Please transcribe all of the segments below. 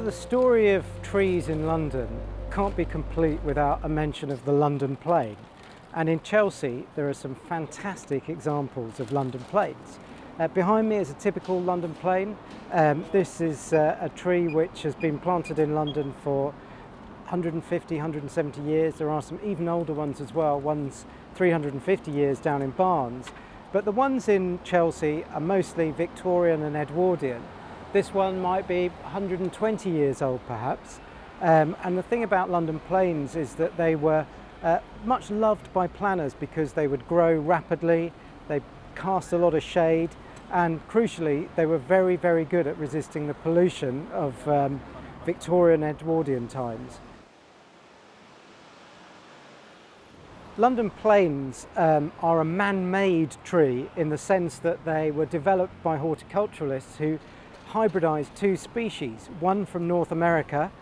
So the story of trees in London can't be complete without a mention of the London plane. And in Chelsea, there are some fantastic examples of London planes. Uh, behind me is a typical London plane. Um, this is uh, a tree which has been planted in London for 150, 170 years. There are some even older ones as well, ones 350 years down in Barnes. But the ones in Chelsea are mostly Victorian and Edwardian. This one might be 120 years old perhaps. Um, and the thing about London planes is that they were uh, much loved by planners because they would grow rapidly, they cast a lot of shade, and crucially, they were very, very good at resisting the pollution of um, Victorian Edwardian times. London planes um, are a man-made tree in the sense that they were developed by horticulturalists who hybridized two species, one from North America,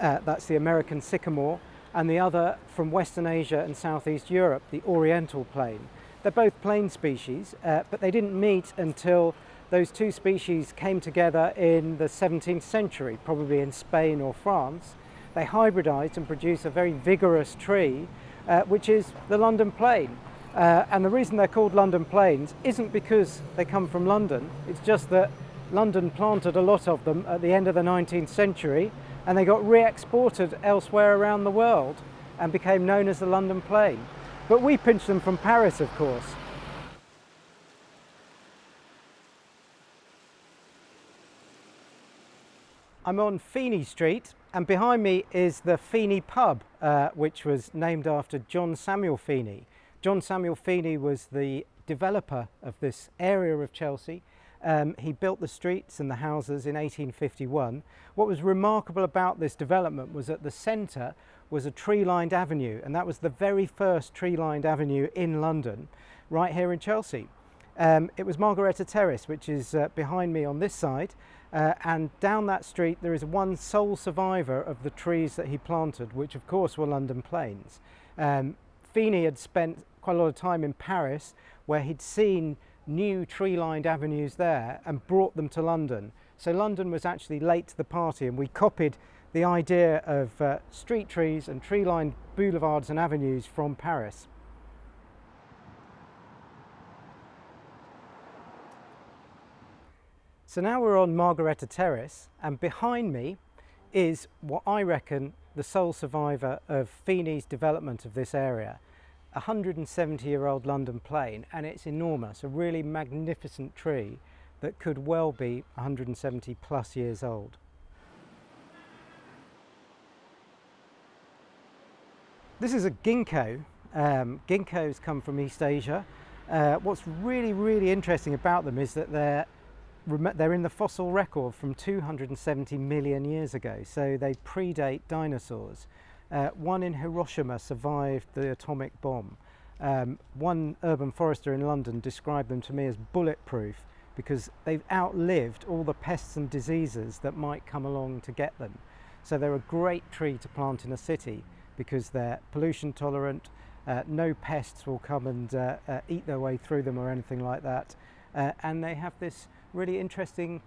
uh, that's the American sycamore, and the other from Western Asia and Southeast Europe, the Oriental plane. They're both plane species, uh, but they didn't meet until those two species came together in the 17th century, probably in Spain or France. They hybridized and produced a very vigorous tree, uh, which is the London plane. Uh, and the reason they're called London planes isn't because they come from London, it's just that London planted a lot of them at the end of the 19th century and they got re-exported elsewhere around the world and became known as the London plane. But we pinched them from Paris, of course. I'm on Phene Street and behind me is the Phene pub, uh, which was named after John Samuel Phené. John Samuel Phené was the developer of this area of Chelsea um, he built the streets and the houses in 1851. What was remarkable about this development was at the centre was a tree-lined avenue and that was the very first tree-lined avenue in London, right here in Chelsea. Um, it was Margaretta Terrace, which is uh, behind me on this side, uh, and down that street there is one sole survivor of the trees that he planted, which of course were London planes. Um, Phené had spent quite a lot of time in Paris where he'd seen new tree-lined avenues there and brought them to London. So London was actually late to the party and we copied the idea of uh, street trees and tree-lined boulevards and avenues from Paris. So now we're on Margaretta Terrace and behind me is what I reckon the sole survivor of Phené's development of this area. 170 year old London plane and it's enormous, a really magnificent tree that could well be 170 plus years old. This is a ginkgo. Um, ginkgos come from East Asia. Uh, what's really, really interesting about them is that they're they're in the fossil record from 270 million years ago, so they predate dinosaurs. Uh, one in Hiroshima survived the atomic bomb. Um, one urban forester in London described them to me as bulletproof because they've outlived all the pests and diseases that might come along to get them. So they're a great tree to plant in a city because they're pollution tolerant, uh, no pests will come and uh, uh, eat their way through them or anything like that. Uh, and they have this really interesting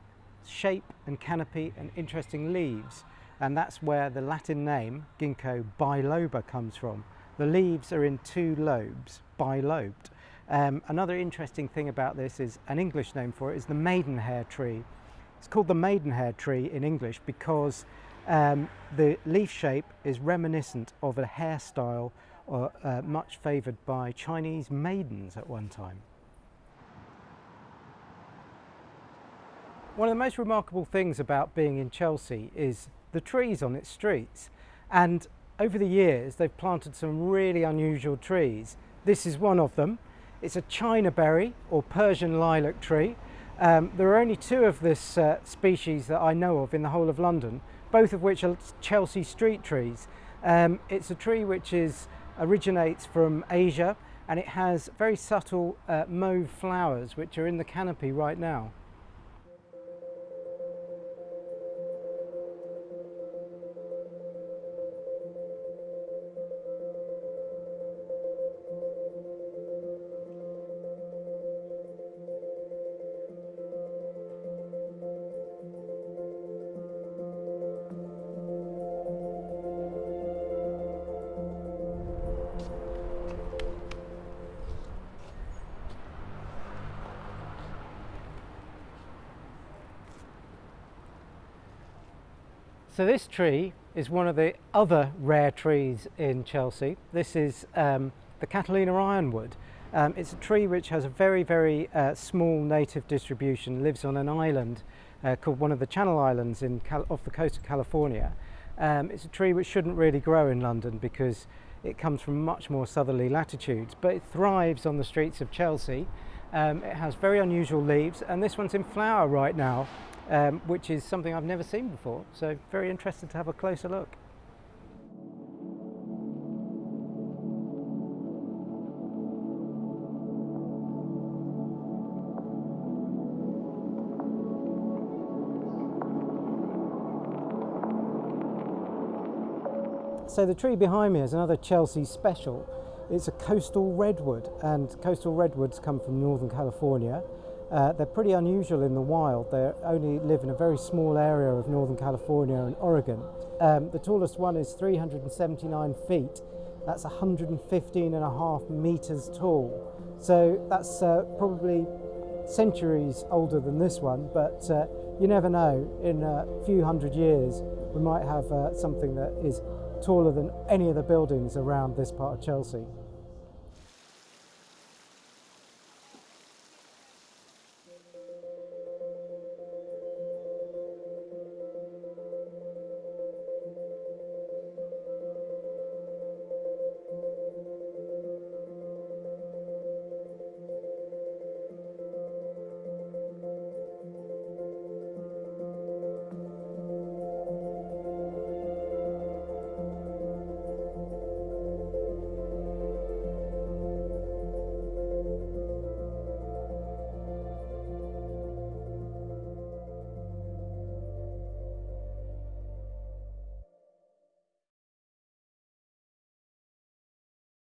shape and canopy and interesting leaves and that's where the Latin name ginkgo biloba comes from. The leaves are in two lobes, bilobed. Um, another interesting thing about this is an English name for it is the maidenhair tree. It's called the maidenhair tree in English because um, the leaf shape is reminiscent of a hairstyle uh, uh, much favoured by Chinese maidens at one time. One of the most remarkable things about being in Chelsea is the trees on its streets. And over the years, they've planted some really unusual trees. This is one of them. It's a China berry or Persian lilac tree. Um, there are only two of this uh, species that I know of in the whole of London, both of which are Chelsea street trees. Um, it's a tree which is originates from Asia and it has very subtle uh, mauve flowers which are in the canopy right now. So this tree is one of the other rare trees in Chelsea. This is um, the Catalina ironwood. Um, it's a tree which has a very, very uh, small native distribution, lives on an island uh, called one of the Channel Islands in off the coast of California. Um, it's a tree which shouldn't really grow in London because it comes from much more southerly latitudes, but it thrives on the streets of Chelsea. Um, it has very unusual leaves and this one's in flower right now um, which is something I've never seen before. So very interested to have a closer look. So the tree behind me is another Chelsea special. It's a coastal redwood and coastal redwoods come from Northern California uh, they're pretty unusual in the wild. They only live in a very small area of Northern California and Oregon. Um, the tallest one is 379 feet. That's 115 and a half meters tall. So that's uh, probably centuries older than this one, but uh, you never know. In a few hundred years, we might have uh, something that is taller than any of the buildings around this part of Chelsea.